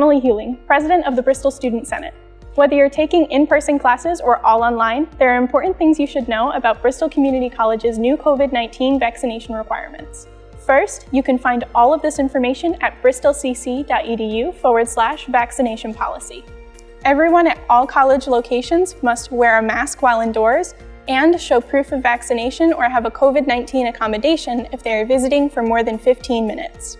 Emily Hewling, President of the Bristol Student Senate. Whether you're taking in-person classes or all online, there are important things you should know about Bristol Community College's new COVID-19 vaccination requirements. First, you can find all of this information at bristolcc.edu forward slash vaccination policy. Everyone at all college locations must wear a mask while indoors and show proof of vaccination or have a COVID-19 accommodation if they are visiting for more than 15 minutes.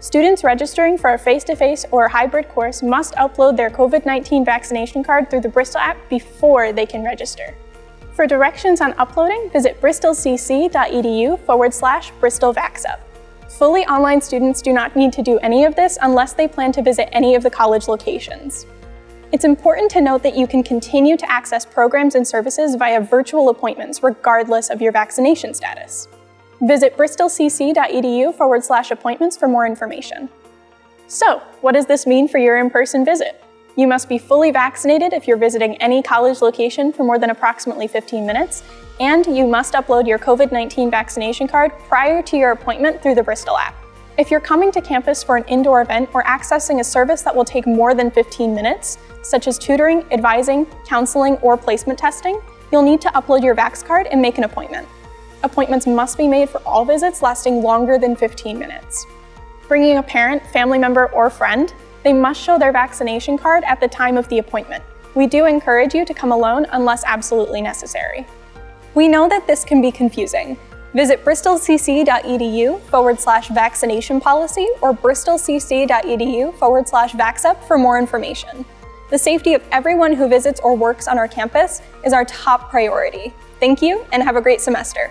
Students registering for a face-to-face -face or hybrid course must upload their COVID-19 vaccination card through the Bristol app before they can register. For directions on uploading, visit bristolcc.edu forward slash bristolvaxup. Fully online students do not need to do any of this unless they plan to visit any of the college locations. It's important to note that you can continue to access programs and services via virtual appointments regardless of your vaccination status. Visit bristolcc.edu forward slash appointments for more information. So, what does this mean for your in-person visit? You must be fully vaccinated if you're visiting any college location for more than approximately 15 minutes, and you must upload your COVID-19 vaccination card prior to your appointment through the Bristol app. If you're coming to campus for an indoor event or accessing a service that will take more than 15 minutes, such as tutoring, advising, counseling, or placement testing, you'll need to upload your Vax card and make an appointment. Appointments must be made for all visits lasting longer than 15 minutes. Bringing a parent, family member, or friend, they must show their vaccination card at the time of the appointment. We do encourage you to come alone unless absolutely necessary. We know that this can be confusing. Visit bristolcc.edu forward slash vaccination policy or bristolcc.edu forward slash vaxup for more information. The safety of everyone who visits or works on our campus is our top priority. Thank you and have a great semester.